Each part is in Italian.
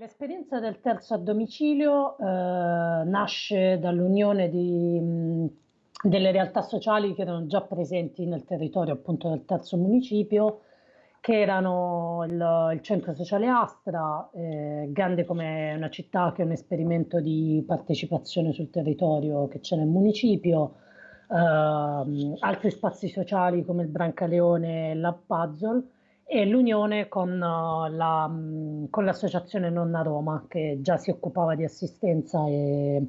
L'esperienza del terzo a domicilio eh, nasce dall'unione di, mh, delle realtà sociali che erano già presenti nel territorio appunto del terzo municipio, che erano il, il centro sociale Astra, eh, grande come una città che è un esperimento di partecipazione sul territorio che c'è nel municipio, eh, altri spazi sociali come il Brancaleone e la Puzzle, e l'unione con, uh, la, mm, con l'associazione Nonna Roma che già si occupava di assistenza e,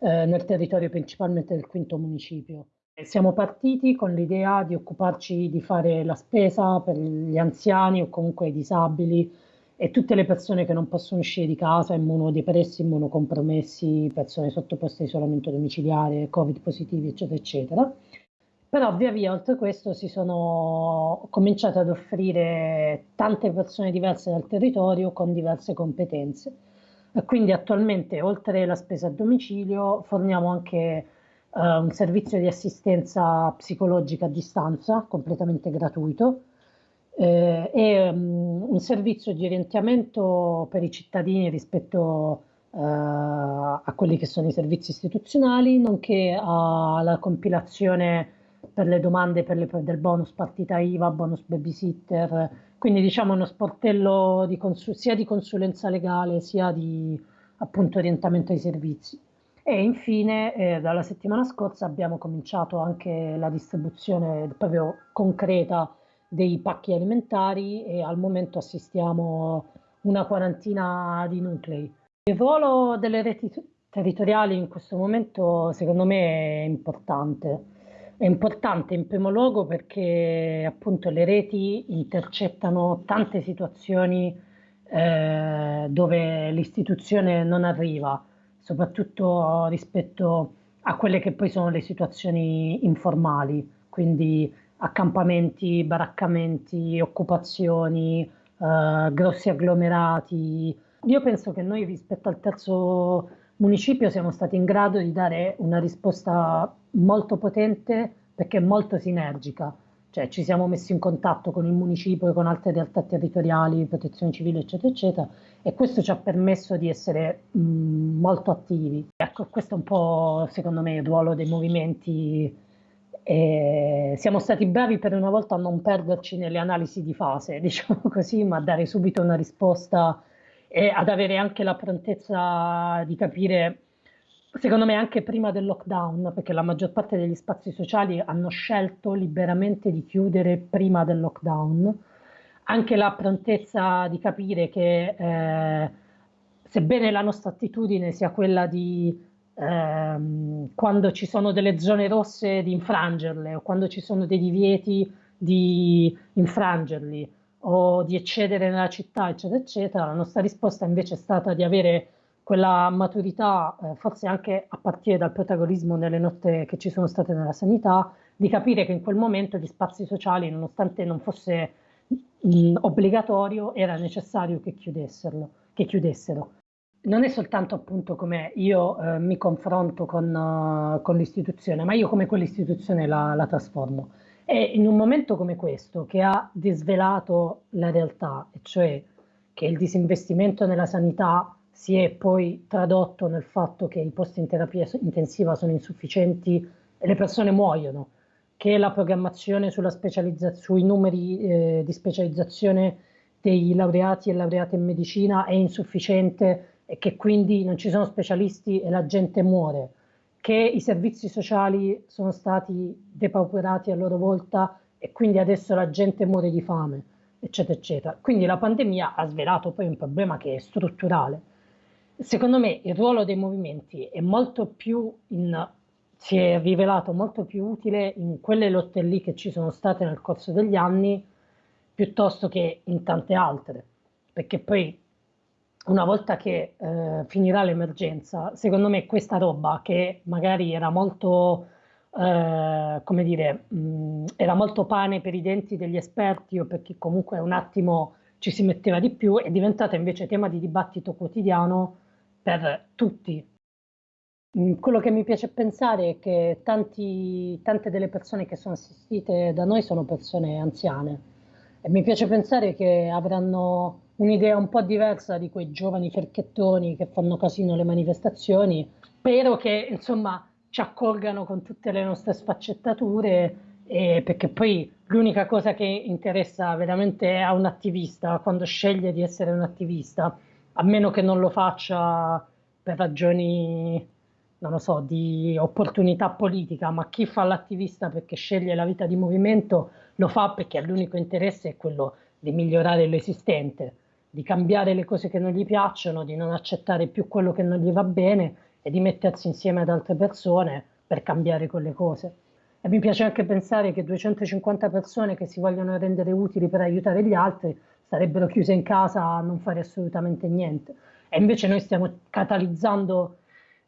eh, nel territorio principalmente del quinto municipio. Siamo partiti con l'idea di occuparci di fare la spesa per gli anziani o comunque i disabili e tutte le persone che non possono uscire di casa, immunodepressi, immunocompromessi, persone sottoposte a isolamento domiciliare, covid positivi, eccetera, eccetera. Però via via, oltre questo, si sono cominciate ad offrire tante persone diverse dal territorio con diverse competenze. Quindi attualmente, oltre la spesa a domicilio, forniamo anche eh, un servizio di assistenza psicologica a distanza, completamente gratuito, eh, e um, un servizio di orientamento per i cittadini rispetto eh, a quelli che sono i servizi istituzionali, nonché alla compilazione per le domande per le, del bonus partita IVA, bonus babysitter, quindi diciamo uno sportello di sia di consulenza legale sia di appunto orientamento ai servizi. E infine eh, dalla settimana scorsa abbiamo cominciato anche la distribuzione proprio concreta dei pacchi alimentari e al momento assistiamo una quarantina di nuclei. Il ruolo delle reti territoriali in questo momento secondo me è importante è importante in primo luogo perché appunto le reti intercettano tante situazioni eh, dove l'istituzione non arriva, soprattutto rispetto a quelle che poi sono le situazioni informali, quindi accampamenti, baraccamenti, occupazioni, eh, grossi agglomerati. Io penso che noi rispetto al terzo municipio siamo stati in grado di dare una risposta molto potente perché molto sinergica, cioè ci siamo messi in contatto con il municipio e con altre realtà territoriali, protezione civile, eccetera, eccetera, e questo ci ha permesso di essere mh, molto attivi. Ecco, questo è un po', secondo me, il ruolo dei movimenti. E siamo stati bravi per una volta a non perderci nelle analisi di fase, diciamo così, ma a dare subito una risposta e ad avere anche la prontezza di capire secondo me anche prima del lockdown, perché la maggior parte degli spazi sociali hanno scelto liberamente di chiudere prima del lockdown, anche la prontezza di capire che eh, sebbene la nostra attitudine sia quella di ehm, quando ci sono delle zone rosse di infrangerle o quando ci sono dei divieti di infrangerli o di eccedere nella città, eccetera, eccetera, la nostra risposta invece è stata di avere quella maturità, eh, forse anche a partire dal protagonismo nelle notte che ci sono state nella sanità, di capire che in quel momento gli spazi sociali, nonostante non fosse mh, obbligatorio, era necessario che, che chiudessero. Non è soltanto appunto come io eh, mi confronto con, uh, con l'istituzione, ma io come quell'istituzione la, la trasformo. E in un momento come questo, che ha disvelato la realtà, e cioè che il disinvestimento nella sanità si è poi tradotto nel fatto che i posti in terapia intensiva sono insufficienti e le persone muoiono, che la programmazione sui numeri eh, di specializzazione dei laureati e laureate in medicina è insufficiente e che quindi non ci sono specialisti e la gente muore, che i servizi sociali sono stati depauperati a loro volta e quindi adesso la gente muore di fame, eccetera, eccetera. Quindi la pandemia ha svelato poi un problema che è strutturale secondo me il ruolo dei movimenti è molto più in, si è rivelato molto più utile in quelle lotte lì che ci sono state nel corso degli anni piuttosto che in tante altre, perché poi una volta che eh, finirà l'emergenza, secondo me questa roba che magari era molto, eh, come dire, mh, era molto pane per i denti degli esperti o per chi comunque un attimo ci si metteva di più, è diventata invece tema di dibattito quotidiano per tutti. Mm, quello che mi piace pensare è che tanti, tante delle persone che sono assistite da noi sono persone anziane e mi piace pensare che avranno un'idea un po' diversa di quei giovani ferchettoni che fanno casino alle manifestazioni. Spero che insomma ci accolgano con tutte le nostre sfaccettature, eh, perché poi l'unica cosa che interessa veramente a un attivista quando sceglie di essere un attivista, a meno che non lo faccia per ragioni, non lo so, di opportunità politica, ma chi fa l'attivista perché sceglie la vita di movimento lo fa perché l'unico interesse è quello di migliorare l'esistente di cambiare le cose che non gli piacciono, di non accettare più quello che non gli va bene e di mettersi insieme ad altre persone per cambiare quelle cose. E mi piace anche pensare che 250 persone che si vogliono rendere utili per aiutare gli altri sarebbero chiuse in casa a non fare assolutamente niente. E invece noi stiamo catalizzando,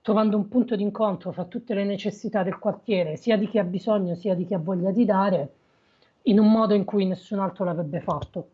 trovando un punto di incontro fra tutte le necessità del quartiere, sia di chi ha bisogno sia di chi ha voglia di dare, in un modo in cui nessun altro l'avrebbe fatto.